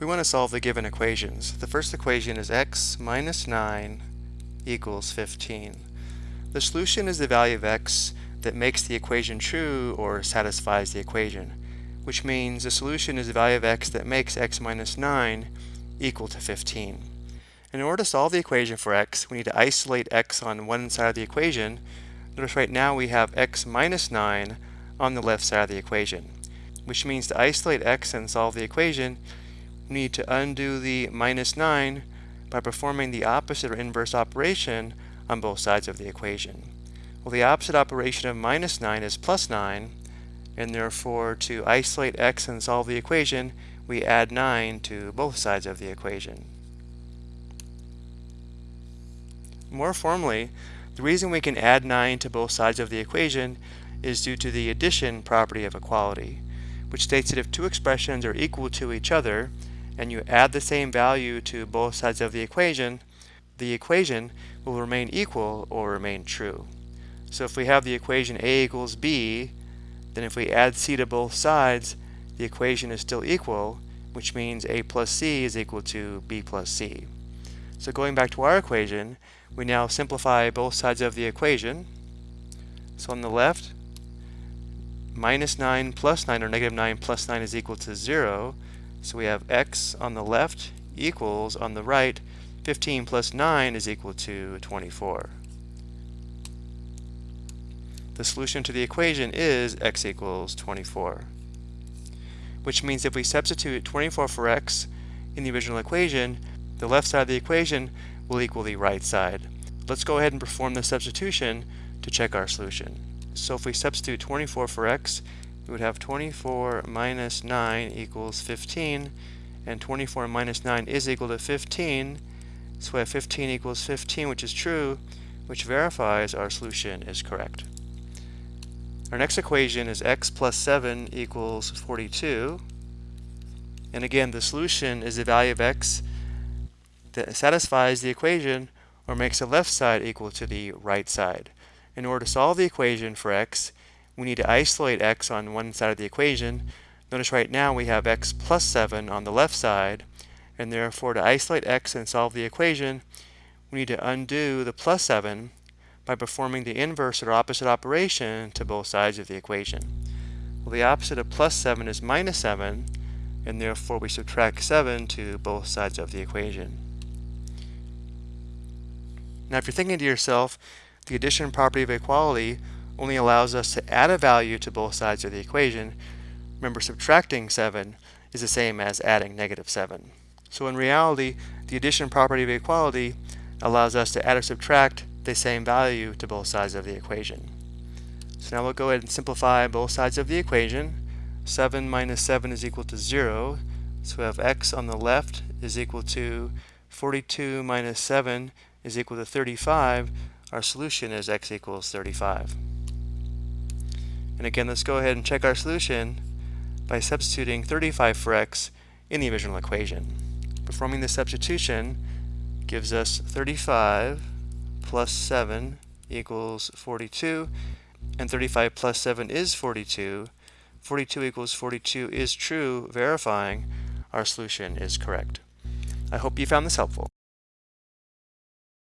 We want to solve the given equations. The first equation is x minus 9 equals 15. The solution is the value of x that makes the equation true or satisfies the equation, which means the solution is the value of x that makes x minus 9 equal to 15. In order to solve the equation for x, we need to isolate x on one side of the equation. Notice right now we have x minus 9 on the left side of the equation, which means to isolate x and solve the equation, need to undo the minus 9 by performing the opposite or inverse operation on both sides of the equation. Well, the opposite operation of minus 9 is plus 9, and therefore to isolate x and solve the equation, we add 9 to both sides of the equation. More formally, the reason we can add 9 to both sides of the equation is due to the addition property of equality, which states that if two expressions are equal to each other, and you add the same value to both sides of the equation, the equation will remain equal or remain true. So if we have the equation a equals b, then if we add c to both sides, the equation is still equal, which means a plus c is equal to b plus c. So going back to our equation, we now simplify both sides of the equation. So on the left, minus 9 plus 9 or negative 9 plus 9 is equal to 0. So we have x on the left equals on the right 15 plus 9 is equal to 24. The solution to the equation is x equals 24. Which means if we substitute 24 for x in the original equation, the left side of the equation will equal the right side. Let's go ahead and perform the substitution to check our solution. So if we substitute 24 for x, we would have 24 minus 9 equals 15, and 24 minus 9 is equal to 15, so we have 15 equals 15, which is true, which verifies our solution is correct. Our next equation is x plus 7 equals 42, and again the solution is the value of x that satisfies the equation or makes the left side equal to the right side. In order to solve the equation for x, we need to isolate x on one side of the equation. Notice right now we have x plus 7 on the left side, and therefore to isolate x and solve the equation, we need to undo the plus 7 by performing the inverse or opposite operation to both sides of the equation. Well, the opposite of plus 7 is minus 7, and therefore we subtract 7 to both sides of the equation. Now if you're thinking to yourself, the addition property of equality only allows us to add a value to both sides of the equation. Remember, subtracting 7 is the same as adding negative 7. So in reality, the addition property of equality allows us to add or subtract the same value to both sides of the equation. So now we'll go ahead and simplify both sides of the equation. 7 minus 7 is equal to 0. So we have x on the left is equal to 42 minus 7 is equal to 35. Our solution is x equals 35. And again, let's go ahead and check our solution by substituting 35 for x in the original equation. Performing the substitution gives us 35 plus 7 equals 42, and 35 plus 7 is 42. 42 equals 42 is true, verifying our solution is correct. I hope you found this helpful.